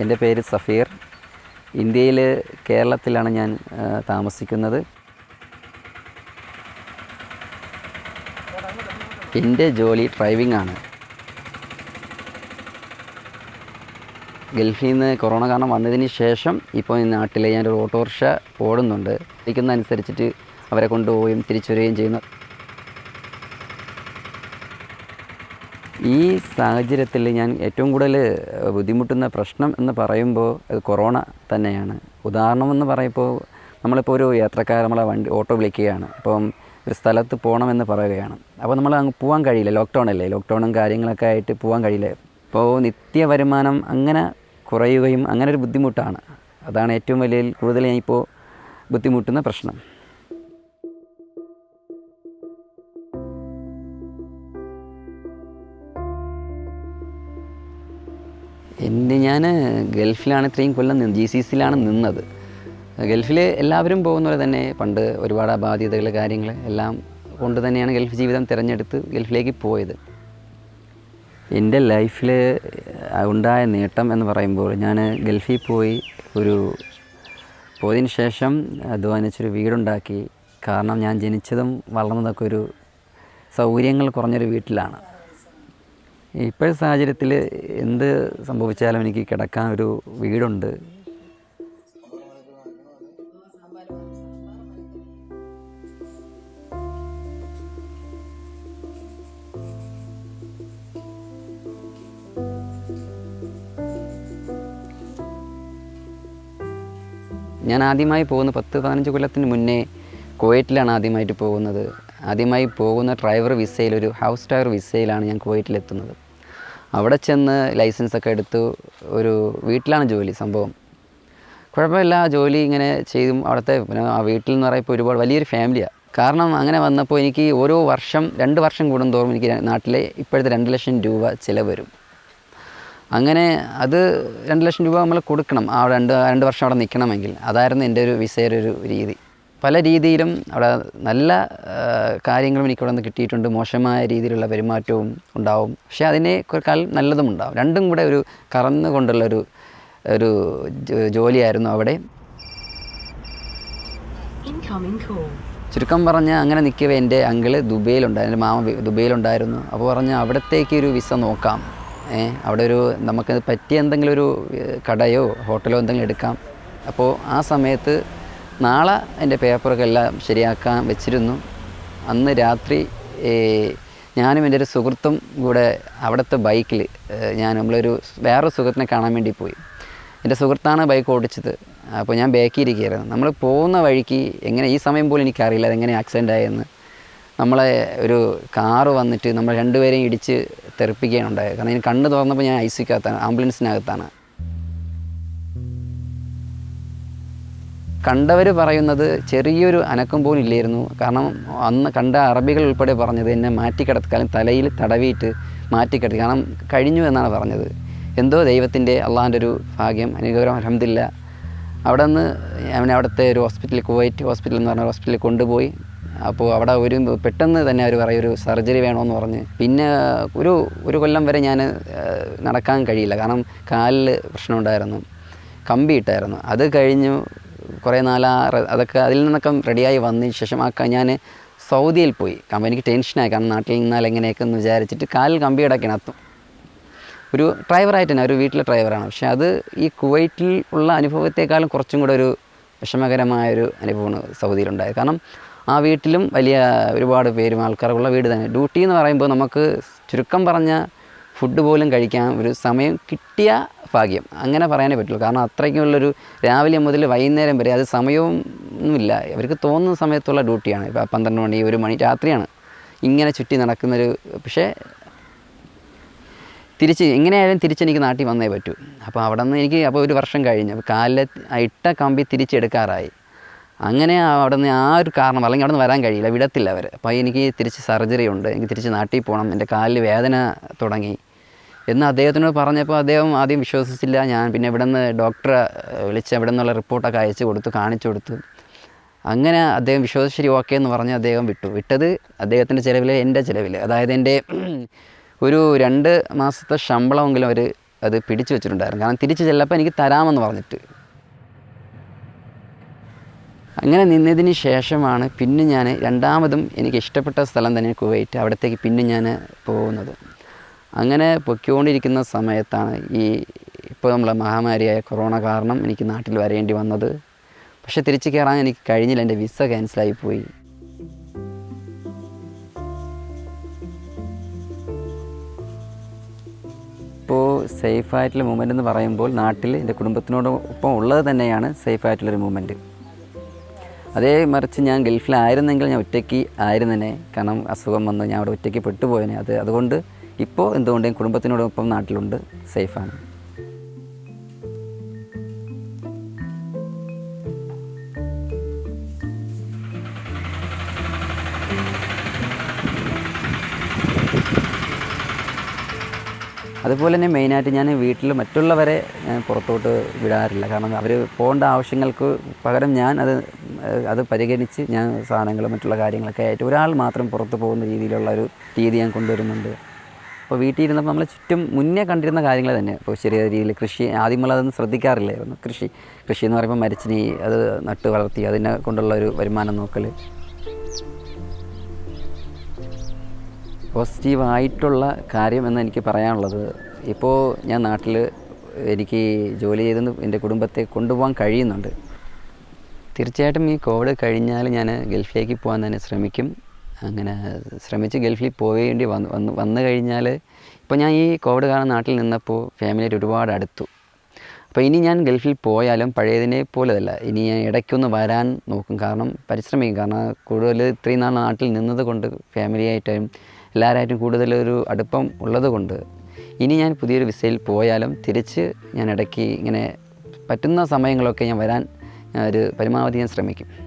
എന്റെ പേര് സഫീർ. ഇന്ത്യയിൽ കേരളത്തിലാണ് ഞാൻ താമസിക്കുന്നത്. എന്റെ ജോലി ഡ്രൈവിംഗ് ആണ് ഗൾഫിൽ നിന്ന് കൊറോണ കാരണം വന്നതിന് ശേഷം ഇപ്പോൾ ഈ നാട്ടിലെ ഞാനൊരു ഓട്ടോറിക്ഷ ഓടുന്നുണ്ട്. ഇരിക്കുന്ന അനുസരിച്ചിട്ട് അവരെ കൊണ്ടുപോവുകയും തിരിച്ചു വരികയും ചെയ്യുന്നു. ഈ സാഹചര്യത്തിൽ ഞാൻ ഏറ്റവും കൂടുതൽ ബുദ്ധിമുട്ടുന്ന പ്രശ്നം എന്ന് പറയുമ്പോൾ അത് കൊറോണ തന്നെയാണ്. ഉദാഹരണം എന്ന് പറയുമ്പോൾ നമ്മളിപ്പോൾ ഒരു യാത്രക്കാർ നമ്മളെ വണ്ടി ഓട്ടോ വിളിക്കുകയാണ്. അപ്പം ഒരു സ്ഥലത്ത് പോകണമെന്ന് പറയുകയാണ്. അപ്പോൾ നമ്മൾ അങ്ങ് പോകാൻ കഴിയില്ല. ലോക്ക്ഡൗൺ അല്ലേ? ലോക്ക്ഡൗണും കാര്യങ്ങളൊക്കെ ആയിട്ട് പോകാൻ കഴിയില്ല. ഇപ്പോൾ നിത്യ വരുമാനം അങ്ങനെ കുറയുകയും അങ്ങനെ ഒരു ബുദ്ധിമുട്ടാണ്. അതാണ് ഏറ്റവും വലിയ കൂടുതൽ ഞാൻ ഇപ്പോൾ ബുദ്ധിമുട്ടുന്ന പ്രശ്നം. ഞാൻ ഗൾഫിലാണ് ഇത്രയും കൊല്ലം നിന്ന് ജി സി സിയിലാണ് നിന്നത്. ഗൾഫിൽ എല്ലാവരും പോകുന്ന പോലെ തന്നെ പണ്ട് ഒരുപാട് അബാധ്യതകൾ കാര്യങ്ങൾ എല്ലാം കൊണ്ട് തന്നെയാണ് ഗൾഫ് ജീവിതം തിരഞ്ഞെടുത്ത് ഗൾഫിലേക്ക് പോയത്. എന്റെ ലൈഫിൽ ഉണ്ടായ നേട്ടം എന്ന് പറയുമ്പോൾ ഞാൻ ഗൾഫിൽ പോയി ഒരു പോയതിന് ശേഷം അധ്വാനിച്ചൊരു വീടുണ്ടാക്കി. കാരണം ഞാൻ ജനിച്ചതും വളർന്നതൊക്കെ ഒരു സൗകര്യങ്ങൾ കുറഞ്ഞൊരു വീട്ടിലാണ്. ഇപ്പോഴത്തെ സാഹചര്യത്തിൽ എന്ത് സംഭവിച്ചാലും എനിക്ക് കിടക്കാൻ ഒരു വീടുണ്ട്. ഞാൻ ആദ്യമായി പോകുന്ന പത്ത് പതിനഞ്ച് കൊല്ലത്തിന് മുന്നേ കുവൈറ്റിലാണ് ആദ്യമായിട്ട് പോകുന്നത്. ആദ്യമായി പോകുന്ന ഡ്രൈവർ വിസയിൽ ഒരു ഹൗസ് ഡ്രൈവർ വിസയിലാണ് ഞാൻ കുവൈറ്റിലെത്തുന്നത്. അവിടെ ചെന്ന് ലൈസൻസൊക്കെ എടുത്തു ഒരു വീട്ടിലാണ് ജോലി സംഭവം. കുഴപ്പമില്ല ജോലി ഇങ്ങനെ ചെയ്തും. അവിടുത്തെ പിന്നെ ആ വീട്ടിൽ എന്ന് പറയുമ്പോൾ ഒരുപാട് വലിയൊരു ഫാമിലിയാണ് കാരണം അങ്ങനെ വന്നപ്പോൾ എനിക്ക് ഓരോ വർഷം രണ്ട് വർഷം കൂടുന്തോറും എനിക്ക് നാട്ടിലെ ഇപ്പോഴത്തെ രണ്ട് ലക്ഷം രൂപ ചിലവ് വരും. അങ്ങനെ അത് രണ്ട് ലക്ഷം രൂപ നമ്മൾ കൊടുക്കണം. ആ രണ്ട് രണ്ട് വർഷം അവിടെ നിൽക്കണമെങ്കിൽ. അതായിരുന്നു എന്റെ ഒരു വിസയുടെ ഒരു രീതി. പല രീതിയിലും അവിടെ നല്ല കാര്യങ്ങളും എനിക്ക് അവിടെ നിന്ന് കിട്ടിയിട്ടുണ്ട്. മോശമായ രീതിയിലുള്ള പെരുമാറ്റവും ഉണ്ടാവും. പക്ഷേ അതിനെ അതിനേക്കാൾ നല്ലതും ഉണ്ടാവും. രണ്ടും കൂടെ ഒരു കറന്നുകൊണ്ടുള്ളൊരു ഒരു ഒരു ജോലിയായിരുന്നു അവിടെ. ചുരുക്കം പറഞ്ഞാൽ അങ്ങനെ നിൽക്കവേ എന്റെ അങ്കിൾ ദുബൈയിലുണ്ടായിരുന്നു എന്റെ മാമ ദുബൈയിലുണ്ടായിരുന്നു. അപ്പോൾ പറഞ്ഞ് അവിടത്തേക്ക് ഒരു വിസ നോക്കാം. ഏ അവിടെ ഒരു നമുക്ക് പറ്റിയ എന്തെങ്കിലും ഒരു കടയോ ഹോട്ടലോ എന്തെങ്കിലും എടുക്കാം. അപ്പോൾ ആ സമയത്ത് നാളെ എന്റെ പേപ്പറൊക്കെ എല്ലാം ശരിയാക്കാൻ വെച്ചിരുന്നു. അന്ന് രാത്രി ഞാനും എന്റെ ഒരു സുഹൃത്തും കൂടെ അവിടുത്തെ ബൈക്കിൽ ഞാൻ നമ്മളൊരു വേറൊരു സുഹൃത്തിനെ കാണാൻ വേണ്ടി പോയി. എന്റെ സുഹൃത്താണ് ബൈക്ക് ഓടിച്ചത്. അപ്പോൾ ഞാൻ ബാക്കിൽ ഇരിക്കുകയായിരുന്നു നമ്മൾ പോകുന്ന വഴിക്ക് എങ്ങനെ ഈ സമയം പോലും എനിക്കറിയില്ല അതെങ്ങനെ ആക്സിഡന്റ് ആയെന്ന്. നമ്മളെ ഒരു കാറ് വന്നിട്ട് നമ്മൾ രണ്ടുപേരെയും ഇടിച്ച് തെറിപ്പിക്കുകയാണ് ഉണ്ടായത്. കാരണം ഞാൻ കണ്ണ് തുറന്നപ്പോൾ ഞാൻ ഐ സിക്കകത്താണ് ആംബുലൻസിനകത്താണ്. കണ്ടവർ പറയുന്നത് ചെറിയൊരു അനക്കം പോലും ഇല്ലായിരുന്നു. കാരണം അന്ന് കണ്ട അറബികൾ ഉൾപ്പെടെ പറഞ്ഞത് എന്നെ മാറ്റിക്കിടക്കാനും തലയിൽ തടവിയിട്ട് മാറ്റിക്കിടത്തി. കാരണം കഴിഞ്ഞു എന്നാണ് പറഞ്ഞത്. എന്തോ ദൈവത്തിന്റെ അള്ളാഹിന്റെ ഒരു ഭാഗ്യം അനുഗ്രഹം അലഹമില്ല അവിടെ നിന്ന് അവനെ അവിടുത്തെ ഒരു ഹോസ്പിറ്റലിൽ കുവൈറ്റ് ഹോസ്പിറ്റൽ എന്ന് പറഞ്ഞ ഹോസ്പിറ്റലിൽ കൊണ്ടുപോയി. അപ്പോൾ അവിടെ ഒരു പെട്ടെന്ന് തന്നെ അവർ പറയും ഒരു സർജറി വേണമെന്ന് പറഞ്ഞ്. പിന്നെ ഒരു ഒരു കൊല്ലം വരെ ഞാൻ നടക്കാൻ കഴിയില്ല. കാരണം കാലിൽ പ്രശ്നമുണ്ടായിരുന്നു കമ്പി ഇട്ടായിരുന്നു. അത് കഴിഞ്ഞു കുറേ നാളാ അതൊക്കെ അതിൽ നിന്നൊക്കെ റെഡിയായി വന്നതിന് ശേഷം ആ ഞാൻ സൗദിയിൽ പോയി. കാരണം എനിക്ക് ടെൻഷനായി കാരണം നാട്ടിൽ നിന്നാൽ എങ്ങനെയൊക്കെ എന്ന് വിചാരിച്ചിട്ട് കാലിൽ കമ്പി കിടക്കണം അത്തും. ഒരു ഡ്രൈവറായിട്ട് തന്നെ ഒരു വീട്ടിലെ ഡ്രൈവറാണ് പക്ഷേ അത് ഈ കുവൈറ്റിൽ ഉള്ള അനുഭവത്തെക്കാളും കുറച്ചും കൂടെ ഒരു വിഷമകരമായൊരു അനുഭവമാണ് സൗദിയിലുണ്ടായത്. കാരണം ആ വീട്ടിലും വലിയ ഒരുപാട് പേരും ആൾക്കാരുള്ള വീട് തന്നെ. ഡ്യൂട്ടി എന്ന് പറയുമ്പോൾ നമുക്ക് ചുരുക്കം പറഞ്ഞ ഫുഡ് പോലും കഴിക്കാൻ ഒരു സമയം കിട്ടിയ ഭാഗ്യം. അങ്ങനെ പറയാനേ പറ്റുള്ളൂ. കാരണം അത്രയ്ക്കുള്ളൊരു രാവിലെ മുതൽ വൈകുന്നേരം വരെ അത് സമയവും ഒന്നുമില്ല അവർക്ക് തോന്നുന്ന സമയത്തുള്ള ഡ്യൂട്ടിയാണ്. ഇപ്പോൾ പന്ത്രണ്ട് മണി ഒരു മണി രാത്രിയാണ് ഇങ്ങനെ ചുറ്റി നടക്കുന്നൊരു പക്ഷേ തിരിച്ച് എങ്ങനെയായാലും തിരിച്ചെനിക്ക് നാട്ടിൽ വന്നേ പറ്റൂ. അപ്പോൾ അവിടെ നിന്ന് എനിക്ക് അപ്പോൾ ഒരു വർഷം കഴിഞ്ഞ്. അപ്പോൾ കാലിലെ ഇട്ട കമ്പി തിരിച്ചെടുക്കാറായി. അങ്ങനെ അവിടെ നിന്ന് ആ ഒരു കാരണം അല്ലെങ്കിൽ അവിടെ നിന്ന് വരാൻ കഴിയില്ല. വിടത്തില്ല അവർ അപ്പോൾ എനിക്ക് തിരിച്ച് സർജറി ഉണ്ട്. എനിക്ക് തിരിച്ച് നാട്ടിൽ പോകണം. എന്റെ കാലിൽ വേദന തുടങ്ങി. എന്ന് അദ്ദേഹത്തിനോട് പറഞ്ഞപ്പോൾ അദ്ദേഹം ആദ്യം വിശ്വസിച്ചില്ല. ഞാൻ പിന്നെ ഇവിടെ നിന്ന് ഡോക്ടറെ വിളിച്ച് ഇവിടെ നിന്നുള്ള റിപ്പോർട്ടൊക്കെ അയച്ചു കൊടുത്തു കാണിച്ചു കൊടുത്തു. അങ്ങനെ അദ്ദേഹം വിശ്വസിച്ച് ശരി ഓക്കെ എന്ന് പറഞ്ഞ് അദ്ദേഹം വിട്ടു. വിട്ടത് അദ്ദേഹത്തിന്റെ ചിലവിൽ എന്റെ ചിലവിൽ അതായത് എന്റെ ഒരു രണ്ട് മാസത്തെ ശമ്പളമെങ്കിലും അവർ അത് പിടിച്ചു വെച്ചിട്ടുണ്ടായിരുന്നു. കാരണം തിരിച്ച് ചെല്ലപ്പോൾ എനിക്ക് തരാമെന്ന് പറഞ്ഞിട്ട്. അങ്ങനെ നിന്നതിന് ശേഷമാണ് പിന്നെ ഞാൻ രണ്ടാമതും എനിക്ക് ഇഷ്ടപ്പെട്ട സ്ഥലം തന്നെ കുവൈറ്റ്. അവിടത്തേക്ക് പിന്നെ ഞാൻ പോകുന്നത്. അങ്ങനെ പൊയ്ക്കൊണ്ടിരിക്കുന്ന സമയത്താണ് ഈ ഇപ്പോൾ നമ്മളെ മഹാമാരിയായ കൊറോണ കാരണം എനിക്ക് നാട്ടിൽ വരേണ്ടി വന്നത്. പക്ഷെ തിരിച്ചു കയറാൻ എനിക്ക് കഴിഞ്ഞില്ല. എന്റെ വിസ ക്യാൻസലായി പോയി. ഇപ്പോൾ സേഫായിട്ടുള്ള മൂമെന്റ് എന്ന് പറയുമ്പോൾ നാട്ടിൽ എന്റെ കുടുംബത്തിനോടൊപ്പം ഉള്ളത് തന്നെയാണ് സേഫായിട്ടുള്ളൊരു മൂമെന്റ് അതേ മറിച്ച് ഞാൻ ഗൾഫിലായിരുന്നെങ്കിൽ ഞാൻ ഒറ്റയ്ക്ക് ആയിരുന്നേനെ. കാരണം അസുഖം വന്ന്. ഞാൻ അവിടെ ഒറ്റയ്ക്ക് പെട്ടുപോയനെ. അത് അതുകൊണ്ട് ഇപ്പോൾ എന്തുകൊണ്ടും കുടുംബത്തിനോടൊപ്പം നാട്ടിലുണ്ട് സേഫാണ്. അതുപോലെ തന്നെ മെയിനായിട്ട് ഞാൻ വീട്ടിൽ മറ്റുള്ളവരെ പുറത്തോട്ട് വിടാറില്ല. കാരണം അവർ പോകേണ്ട ആവശ്യങ്ങൾക്ക് പകരം ഞാൻ അത് അത് പരിഗണിച്ച് ഞാൻ സാധനങ്ങൾ മറ്റുള്ള കാര്യങ്ങളൊക്കെ ആയിട്ട് ഒരാൾ മാത്രം പുറത്ത് പോകുന്ന രീതിയിലുള്ള ഒരു രീതി ഞാൻ കൊണ്ടുവരുന്നുണ്ട്. അപ്പോൾ വീട്ടിൽ ഇരുന്നപ്പോൾ നമ്മൾ ചുറ്റും മുന്നേ കണ്ടിരുന്ന കാര്യങ്ങൾ തന്നെ. ഇപ്പോൾ ചെറിയ രീതിയിൽ കൃഷി ആദ്യം നമ്മൾ അതൊന്നും ശ്രദ്ധിക്കാറില്ലായിരുന്നു. കൃഷി കൃഷി എന്ന് പറയുമ്പോൾ മരച്ചിനി അത് നട്ട് വളർത്തി അതിനെ കൊണ്ടുള്ള ഒരു വരുമാനം നോക്കൽ. പോസിറ്റീവായിട്ടുള്ള കാര്യം എന്ന് എനിക്ക് പറയാനുള്ളത് ഇപ്പോൾ ഞാൻ നാട്ടിൽ എനിക്ക് ജോലി ചെയ്ത് എന്റെ കുടുംബത്തെ കൊണ്ടുപോകാൻ കഴിയുന്നുണ്ട്. തീർച്ചയായിട്ടും ഈ കോവിഡ് കഴിഞ്ഞാൽ ഞാൻ ഗൾഫിലേക്ക് പോകാൻ തന്നെ ശ്രമിക്കും. അങ്ങനെ ശ്രമിച്ച് ഗൾഫിൽ പോവേണ്ടി വന്നു വന്നു വന്നു കഴിഞ്ഞാൽ ഇപ്പോൾ ഞാൻ ഈ കോവിഡ് കാരണം നാട്ടിൽ നിന്നപ്പോൾ ഫാമിലിയായിട്ട് ഒരുപാട് അടുത്തു. അപ്പോൾ ഇനി ഞാൻ ഗൾഫിൽ പോയാലും പഴയതിനെ പോലെതല്ല. ഇനി ഞാൻ ഇടയ്ക്കൊന്ന് വരാൻ നോക്കും. കാരണം പരിശ്രമിക്കും. കാരണം കൂടുതൽ ഇത്രയും നാൾ നാട്ടിൽ നിന്നത് കൊണ്ട് ഫാമിലിയായിട്ടും എല്ലാവരായിട്ടും കൂടുതലൊരു അടുപ്പം ഉള്ളത് കൊണ്ട് ഇനി ഞാൻ പുതിയൊരു വിസയിൽ പോയാലും തിരിച്ച് ഞാൻ ഇടയ്ക്ക് ഇങ്ങനെ പറ്റുന്ന സമയങ്ങളൊക്കെ ഞാൻ വരാൻ ഒരു പരമാവധി ഞാൻ ശ്രമിക്കും.